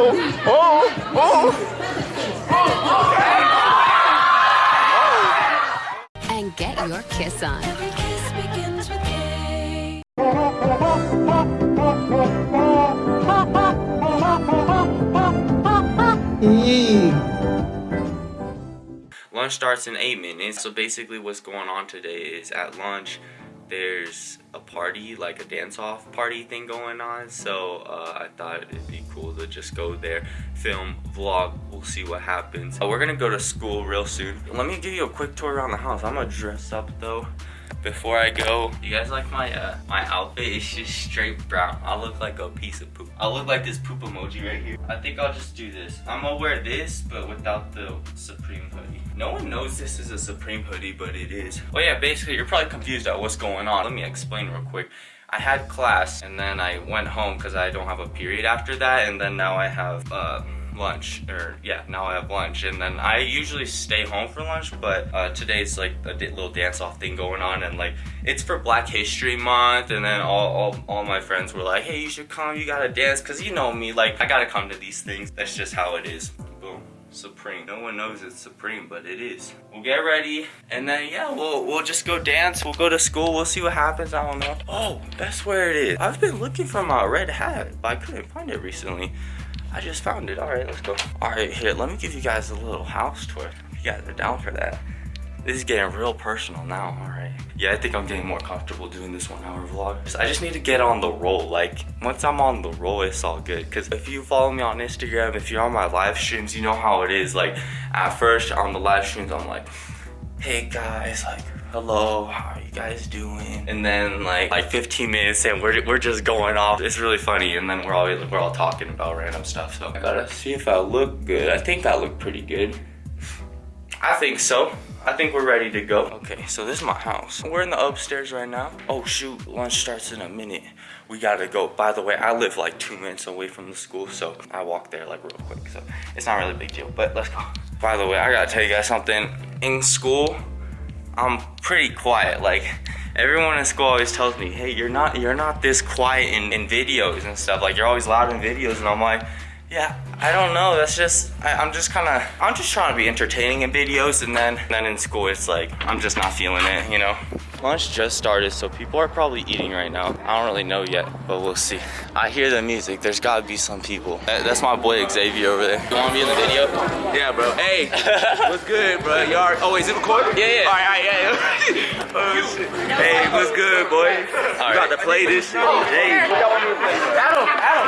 oh, oh, oh. And get your kiss on. Kiss begins with K. Lunch starts in eight minutes. So basically what's going on today is at lunch, there's a party, like a dance-off party thing going on. So uh, I thought it'd be cool to just go there, film, vlog, we'll see what happens. Uh, we're gonna go to school real soon. Let me give you a quick tour around the house. I'm gonna dress up though before I go. You guys like my uh, my outfit? It's just straight brown. I look like a piece of poop. I look like this poop emoji right here. I think I'll just do this. I'm gonna wear this, but without the Supreme hoodie. No one knows this is a Supreme hoodie, but it is. Oh yeah, basically you're probably confused at what's going on. Let me explain real quick. I had class and then I went home because I don't have a period after that and then now I have uh, lunch or yeah now I have lunch and then I usually stay home for lunch but uh, today's like a little dance off thing going on and like it's for Black History Month and then all, all, all my friends were like hey you should come you gotta dance because you know me like I gotta come to these things that's just how it is boom Supreme. No one knows it's Supreme, but it is. We'll get ready, and then yeah, we'll we'll just go dance. We'll go to school. We'll see what happens. I don't know. Oh, that's where it is. I've been looking for my red hat, but I couldn't find it recently. I just found it. All right, let's go. All right, here. Let me give you guys a little house tour. If you guys are down for that. This is getting real personal now, all right. Yeah, I think I'm getting more comfortable doing this one hour vlog. I just need to get on the roll. Like, once I'm on the roll, it's all good. Cause if you follow me on Instagram, if you're on my live streams, you know how it is. Like, at first on the live streams, I'm like, hey guys, like, hello, how are you guys doing? And then like, like 15 minutes in, we're, we're just going off. It's really funny. And then we're always, we're all talking about random stuff. So I gotta see if I look good. I think I look pretty good. I think so. I think we're ready to go. Okay, so this is my house. We're in the upstairs right now. Oh shoot, lunch starts in a minute. We gotta go. By the way, I live like two minutes away from the school, so I walk there like real quick. So it's not really a big deal, but let's go. By the way, I gotta tell you guys something. In school, I'm pretty quiet. Like everyone in school always tells me, hey, you're not you're not this quiet in, in videos and stuff. Like you're always loud in videos, and I'm like, yeah, I don't know. That's just I, I'm just kind of I'm just trying to be entertaining in videos, and then then in school it's like I'm just not feeling it, you know. Lunch just started, so people are probably eating right now. I don't really know yet, but we'll see. I hear the music. There's gotta be some people. That- that's my boy Xavier over there. You wanna be in the video? Yeah, bro. Hey, what's good, bro? Y'all, oh, is it recording? Yeah, yeah. All right, all right, yeah. oh, shit. Hey, what's good, boy? You right. got to play this shit. Hey.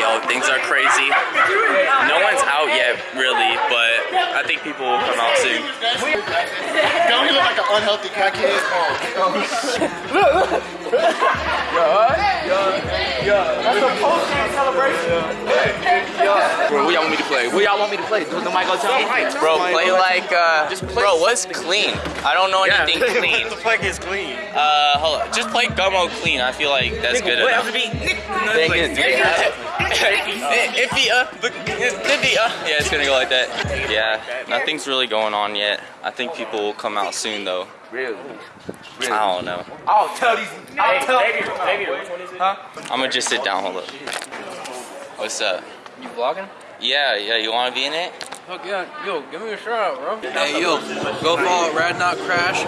Yo, things are crazy. No one's out yet, really, but I think people will come out soon. Don't he look like an unhealthy crackhead? Bro, what y'all want me to play? What y'all want me to play? Don't nobody go tell me. Bro, play like, uh, bro, what's clean? I don't know anything clean. What the fuck is clean? Uh, hold on. Just play Gummo clean. I feel like that's good What enough. else to be? Iffy, uh, but- iffy, uh. Yeah, it's gonna go like that. Yeah, nothing's really going on yet. I think people will come out soon, though. Really? I don't know. I'll tell these. I'll tell. I'm gonna just sit down. Hold up. What's up? You vlogging? Yeah, yeah. You wanna be in it? Fuck yeah. Yo, give me a shout out, bro. Hey, yo, go follow Rad Not Crash.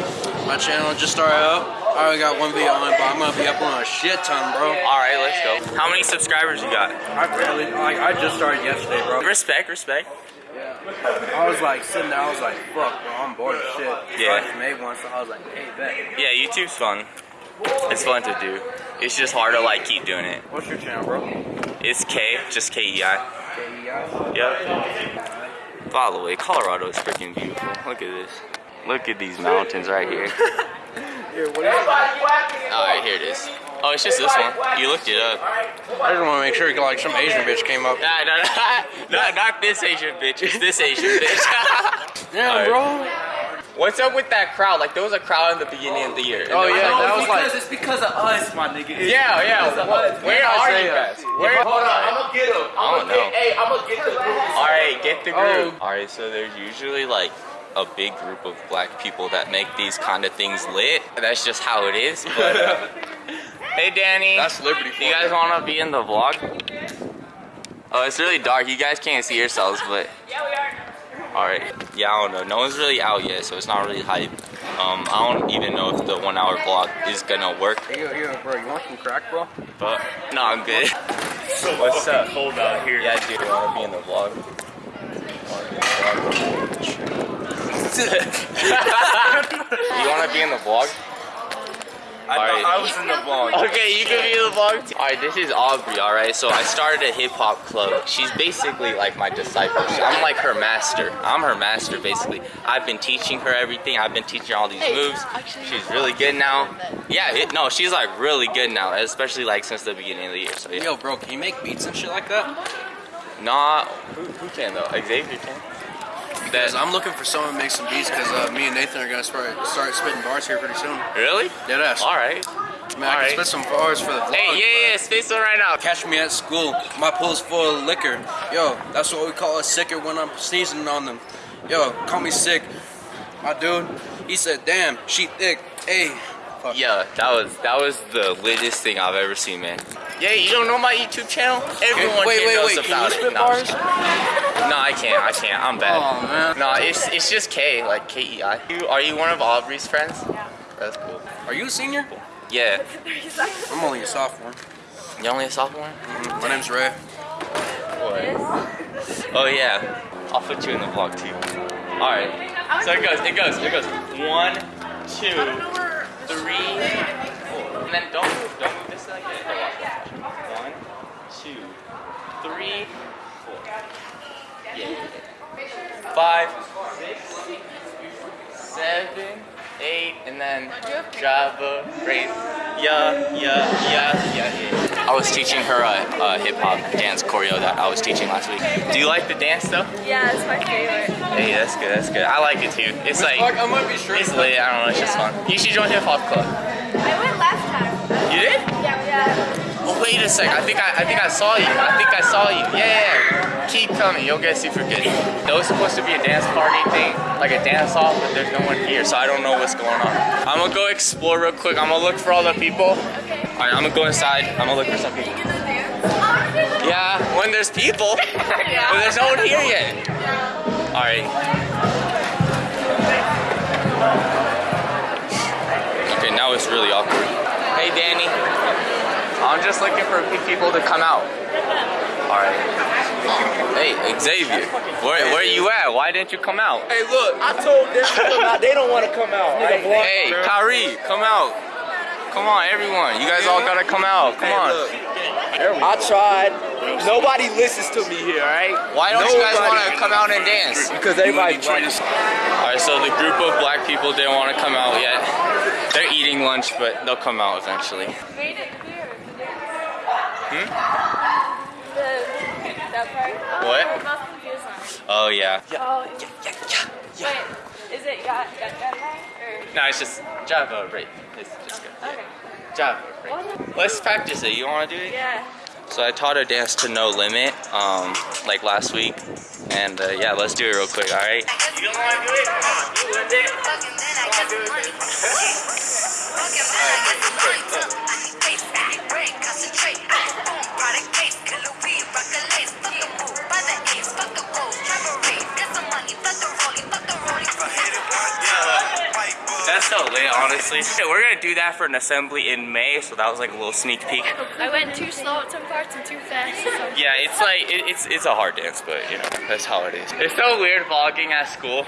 My channel just started up. I already got one video on but I'm gonna be uploading a shit ton, bro. All right, let's go. How many subscribers you got? I barely, like, I just started yesterday, bro. Respect, respect. I was like sitting there, I was like, fuck, bro, I'm bored as shit. So Yeah. I just made one, so I was like, hey, bet. Yeah, YouTube's fun. It's fun to do. It's just hard to like keep doing it. What's your channel, bro? It's K, just K E I. K-E-I? Yep. By the way, Colorado is freaking beautiful. Look at this. Look at these mountains right here. Alright, here it is. Oh, it's just this one. You looked it up. I just want to make sure like some Asian bitch came up. Nah, nah, nah. Not, not this Asian bitch. It's this Asian bitch. Yeah, bro. What's up with that crowd? Like, there was a crowd in the beginning of the year. Oh yeah, that was like. it's because of us, my nigga. It's Yeah, yeah. because of What- us. where are you guys? Where? Hold on, I'm gonna get him. I I'm don't gonna know. get, hey, I'm gonna get the group. All right, get the Oh. All right, so there's usually like a big group of black people that make these kind of things lit. That's just how it is. But uh, hey, Danny. That's Liberty You guys want to be in the vlog? Oh, it's really dark. You guys can't see yourselves, but. Yeah, we are. Alright. Yeah, I don't know. No one's really out yet, so it's not really hype. Um, I don't even know if the one hour vlog is gonna work. Hey, yo, yo, bro, you want some crack, bro? But no, I'm good. What's up? Cold out here. Yeah, dude, you wanna be in the vlog? you wanna be in the vlog? I Alright. I was in the vlog. Okay, you can be in the vlog too. Alright, this is Aubrey, alright? So I started a hip hop club. She's basically like my disciple. I'm like her master. I'm her master, basically. I've been teaching her everything. I've been teaching her all these moves. She's really good now. Yeah, it, no, she's like really good now, especially like since the beginning of the year. So yeah. Yo, bro, can you make beats and shit like that? Nah, who, who can though? Xavier can. That, I'm looking for someone to make some beats because uh, me and Nathan are gonna start start spitting bars here pretty soon. really? Dead ass. Alright. Man, I alright. can spit some bars for the vlog. Hey, yeah, yeah, space one right now. Catch me at school. My pool's full of liquor. Yo, that's what we call a sicker when I'm sneezing on them. Yo, call me sick. My dude, he said, damn, she thick. Hey. Fuck. Yeah, that was that was the littest thing I've ever seen, man. Yeah, you don't know my YouTube channel? Everyone wait, wait, knows wait, can about you it. No, I'm bars? No, I can't. I can't. I'm bad. Oh, man. No, it's it's just K, like K E I. You are you one of Aubrey's friends? Yeah. That's cool. Are you a senior? Yeah. I'm only a sophomore. You only a sophomore? Mm-hmm. My name's Ray. What? Oh yeah. I'll put you in the vlog too. All right. So it goes. It goes. It goes. One, two, three, four. And then don't move. Don't move this like that. One, two, three, four. Yeah. Five, six, seven, eight, and then Java, great. Yeah, yeah, yeah, yeah, yeah. I was teaching her uh, uh, a, a hip hop dance choreo that I was teaching last week. Do you like the dance though? Yeah, it's my favorite. Hey, that's good, that's good. I like it too. It's like, Fuck, I might be sure. it's lit, I don't know, it's just fun. You should join hip hop club. I went last time. You did? Yeah, yeah. Oh, wait a sec. I think I, I think I saw you. I think I saw you. Yeah, yeah, yeah. Keep coming. You'll get super good. It was supposed to be a dance party thing, like a dance off, but there's no one here, so I don't know what's going on. I'm gonna go explore real quick. I'm gonna look for all the people. All right, I'm gonna go inside. I'm gonna look for some people. Yeah, when there's people, but there's no one here yet. All right. Okay, now it's really awkward. Hey, Danny. I'm just looking for people to come out. All right. Hey, Xavier, where, where are you at? Why didn't you come out? Hey, look, I told them to come out. They don't want to come out. Right? Hey, Kyrie, come out. Come on, everyone. You guys all gotta come out. Come on. I tried. Nobody listens to me here, right? Why don't you guys want to come out and dance? Because everybody trying to. All right, so the group of black people didn't want to come out yet. They're eating lunch, but they'll come out eventually. Made it clear. Hmm? The, that part. What? I'm not confused now. Oh yeah. Oh, yeah, yeah, Wait, is it yeah, yeah, yeah, or? No, it's just Java, right? It's just good. Okay. Java, right? Let's practice it. You want to do it? Yeah. So I taught her dance to No Limit, um, like last week, and uh, yeah, let's do it real quick. All right? You don't want to do it? Come on, you with it. That's honestly. We're gonna do that for an assembly in May, so that was like a little sneak peek. I went too slow at some parts and too fast. So. Yeah, it's like it, it's it's a hard dance, but you know that's how it is. It's so weird vlogging at school.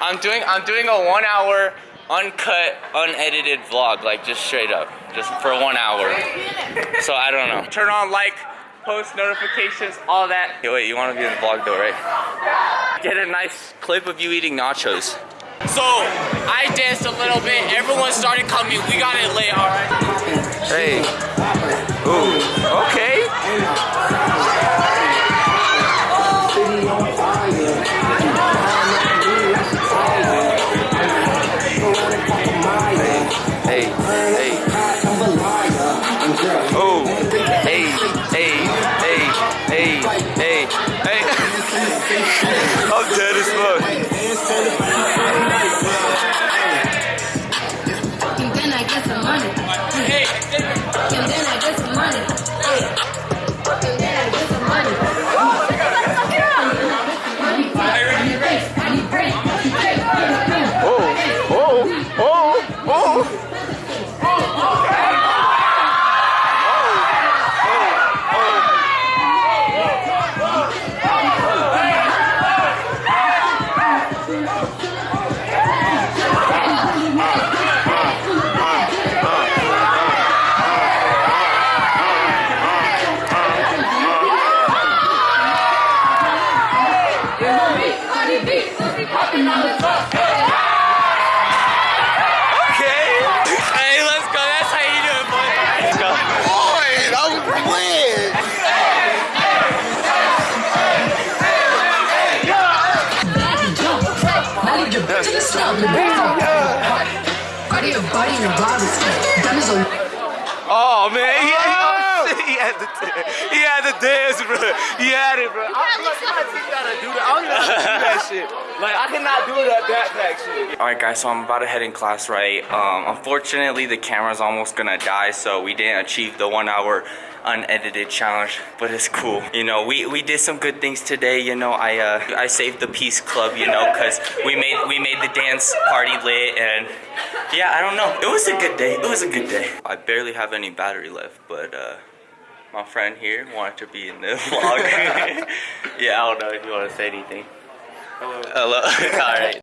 I'm doing I'm doing a one hour uncut, unedited vlog, like just straight up, just for one hour. So I don't know. Turn on like, post notifications, all that. Hey, wait, you want to be in the vlog though, right? Get a nice clip of you eating nachos. So I danced a little bit. Everyone started coming. We got it lit, all right. Hey. Ooh. Okay. Hey, hey. Hey, hey, hey, hey, hey, hey. I'm dead as fuck. Diamonds on Oh man, had the he had the dance, bro. He had it, bro. I don't know how to do that. I don't even know how to do that shit. Like I cannot do that backpack shit. All right, guys. So I'm about to head in class, right? Um, unfortunately, the camera's almost gonna die, so we didn't achieve the one-hour unedited challenge. But it's cool. You know, we we did some good things today. You know, I uh, I saved the Peace Club. You know, cause we made we made the dance party lit, and yeah, I don't know. It was a good day. It was a good day. I barely have any battery left, but uh. My friend here wanted to be in this vlog. yeah, I don't know if you want to say anything. Hello. Hello. All right.